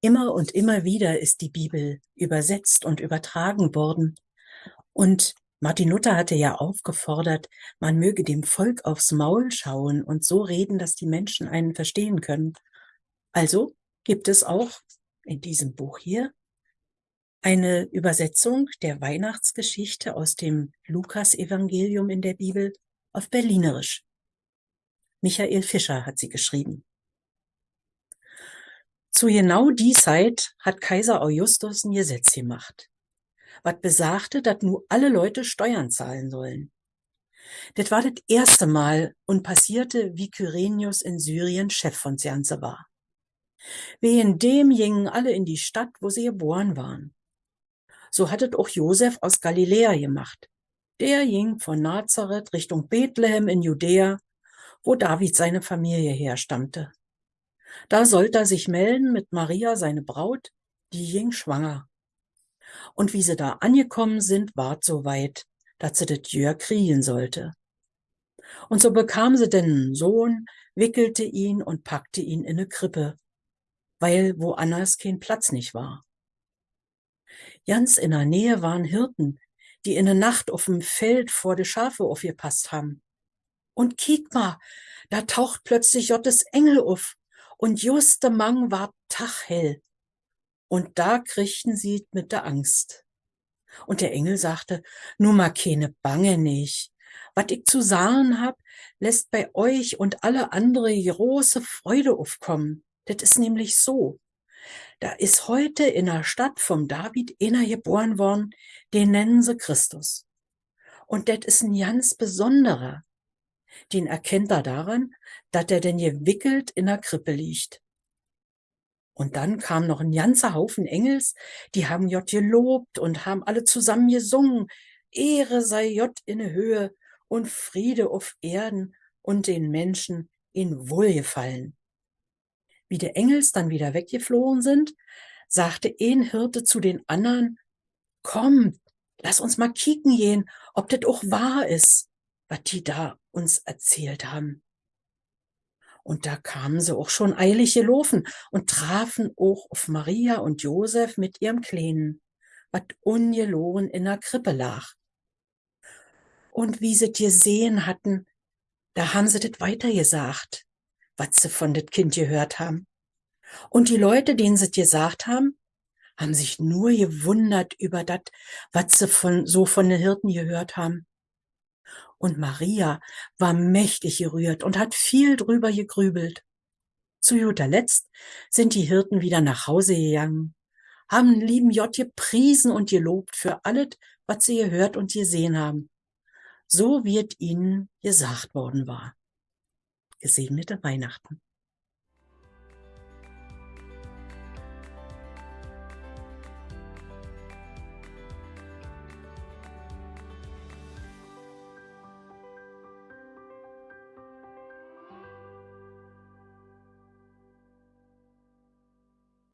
Immer und immer wieder ist die Bibel übersetzt und übertragen worden. Und Martin Luther hatte ja aufgefordert, man möge dem Volk aufs Maul schauen und so reden, dass die Menschen einen verstehen können. Also gibt es auch in diesem Buch hier eine Übersetzung der Weihnachtsgeschichte aus dem Lukasevangelium in der Bibel auf Berlinerisch. Michael Fischer hat sie geschrieben. Zu genau die Zeit hat Kaiser Augustus ein Gesetz gemacht, wat besagte, dat nu alle Leute Steuern zahlen sollen. Das war das erste Mal und passierte, wie Kyrenius in Syrien Chef von Ganze war. Wegen dem gingen alle in die Stadt, wo sie geboren waren. So hattet auch Josef aus Galiläa gemacht. Der ging von Nazareth Richtung Bethlehem in Judäa, wo David seine Familie herstammte. Da sollte er sich melden mit Maria, seine Braut, die ging schwanger. Und wie sie da angekommen sind, ward so weit, dass sie das Jör kriegen sollte. Und so bekam sie denn einen Sohn, wickelte ihn und packte ihn in eine Krippe, weil woanders kein Platz nicht war. Ganz in der Nähe waren Hirten, die in der Nacht auf dem Feld vor de Schafe aufgepasst haben. Und kiek mal, da taucht plötzlich Jottes Engel auf und just der Mang war tachhell. Und da kriegten sie mit der Angst. Und der Engel sagte, nur mal keine Bange nicht. Wat ich zu sagen hab, lässt bei euch und alle andere große Freude aufkommen. Das ist nämlich so. Da ist heute in der Stadt vom David einer geboren worden, den nennen sie Christus. Und das ist ein ganz besonderer. Den erkennt er daran, dass er denn gewickelt in der Krippe liegt. Und dann kam noch ein ganzer Haufen Engels, die haben J gelobt und haben alle zusammen gesungen. Ehre sei J in Höhe und Friede auf Erden und den Menschen in Wohlgefallen. Wie die Engels dann wieder weggeflohen sind, sagte ein Hirte zu den anderen, komm, lass uns mal kicken gehen, ob das auch wahr ist, was die da uns erzählt haben. Und da kamen sie auch schon eilig gelaufen und trafen auch auf Maria und Josef mit ihrem Kleinen, wat ungeloren in der Krippe lag. Und wie sie gesehen hatten, da haben sie das weitergesagt, was sie von das Kind gehört haben. Und die Leute, denen sie gesagt haben, haben sich nur gewundert über das, was sie von, so von den Hirten gehört haben. Und Maria war mächtig gerührt und hat viel drüber gegrübelt. Zu guter Letzt sind die Hirten wieder nach Hause gegangen, haben lieben J gepriesen und gelobt für alles, was sie gehört und gesehen haben. So wird ihnen gesagt worden war. Gesegnete Weihnachten.